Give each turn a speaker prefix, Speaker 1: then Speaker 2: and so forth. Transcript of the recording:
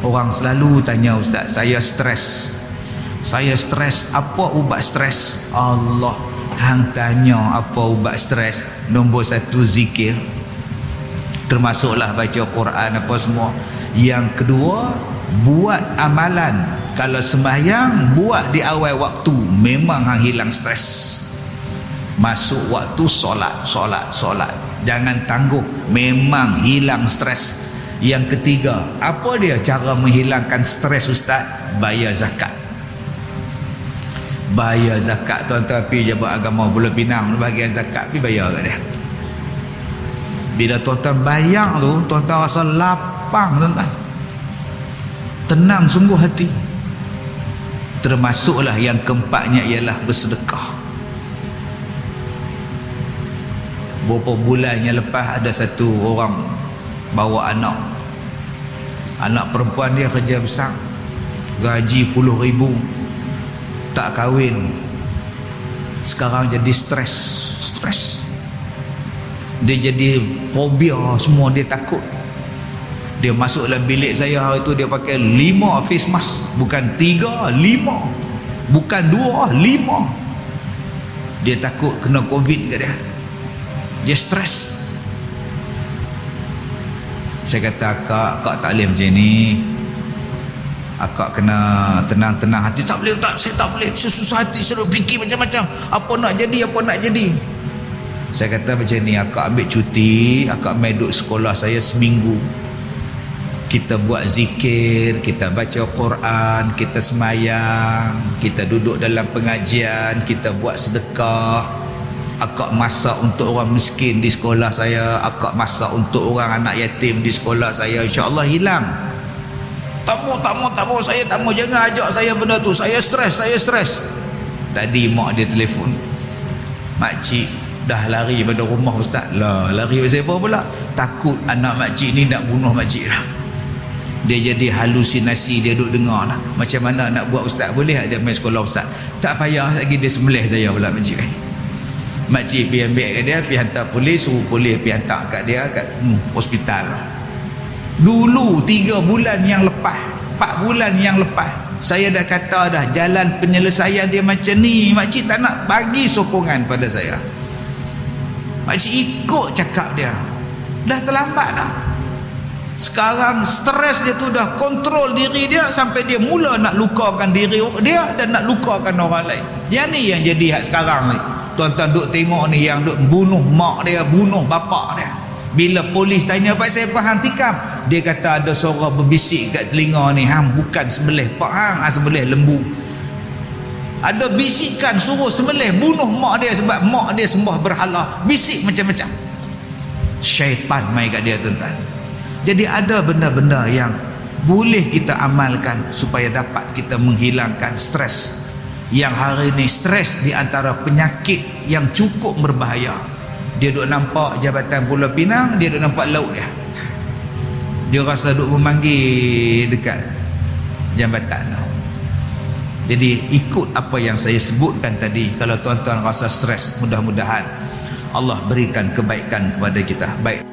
Speaker 1: Orang selalu tanya ustaz, saya stres. Saya stres, apa ubat stres? Allah, hang tanya apa ubat stres? Nombor satu zikir. Termasuklah baca Quran apa semua. Yang kedua, buat amalan. Kalau sembahyang, buat di awal waktu. Memang hang hilang stres. Masuk waktu solat, solat, solat. Jangan tangguh. Memang hilang stres. Yang ketiga, apa dia cara menghilangkan stres ustaz? Bayar zakat. Bayar zakat tuan-tuan pergi jabat agama Pulau Pinang bahagian zakat pergi bayar kat dia. Bila tuan-tuan bayar tu, tuan-tuan rasa lapang tuan-tuan. Tenang sungguh hati. Termasuklah yang keempatnya ialah bersedekah. Beberapa bulan yang lepas ada satu orang bawa anak. Anak perempuan dia kerja besar. Gaji puluh ribu. Tak kahwin. Sekarang jadi stres. Stres. Dia jadi fobia semua. Dia takut. Dia masuk dalam bilik saya hari itu dia pakai lima face mask. Bukan tiga lima. Bukan dua lima. Dia takut kena covid ke dia. Dia stres saya kata akak akak tak boleh macam ni. Akak kena tenang-tenang hati. Tak boleh tak saya tak boleh. Saya susah hati saya fikir macam-macam. Apa nak jadi apa nak jadi? Saya kata macam ni akak ambil cuti akak main duduk sekolah saya seminggu. Kita buat zikir kita baca Quran kita semayang kita duduk dalam pengajian kita buat sedekah akak masak untuk orang miskin di sekolah saya akak masak untuk orang anak yatim di sekolah saya insyaAllah hilang. Tamu tamu tamu saya tamu jangan ajak saya benda tu. Saya stres saya stres. Tadi mak dia telefon. Makcik dah lari pada rumah ustaz. Lah lari pasal apa pula? Takut anak makcik ni nak bunuh makcik lah dia jadi halusinasi dia duduk dengar lah. Macam mana nak buat ustaz? Boleh ada main sekolah ustaz? Tak payah lagi dia sembelih saya pula makcik eh makcik pergi ambil kat dia pergi hantar polis suruh polis pergi hantar kat dia kat hmm, hospital. Dulu tiga bulan yang lepas empat bulan yang lepas saya dah kata dah jalan penyelesaian dia macam ni makcik tak nak bagi sokongan pada saya. Makcik ikut cakap dia. Dah terlambat dah. Sekarang stres dia tu dah kontrol diri dia sampai dia mula nak lukakan diri dia dan nak lukakan orang lain yang ni yang jadi sekarang ni. Tuan-tuan duk tengok ni yang duk bunuh mak dia bunuh bapak dia. Bila polis tanya pak saya faham tikam. Dia kata ada suara berbisik kat telinga ni hang. Bukan sembelih pak. Hang sembelih lembu. Ada bisikan suruh sembelih bunuh mak dia sebab mak dia sembah berhala. Bisik macam-macam. Syaitan mai kat dia tuan-tuan. Jadi ada benda-benda yang boleh kita amalkan supaya dapat kita menghilangkan stres yang hari ini stres di antara penyakit yang cukup berbahaya. Dia duk nampak jabatan Pulau Pinang dia duk nampak laut dia. Dia rasa duk memanggil dekat jambatan tu. Jadi ikut apa yang saya sebutkan tadi kalau tuan-tuan rasa stres mudah-mudahan Allah berikan kebaikan kepada kita. Baik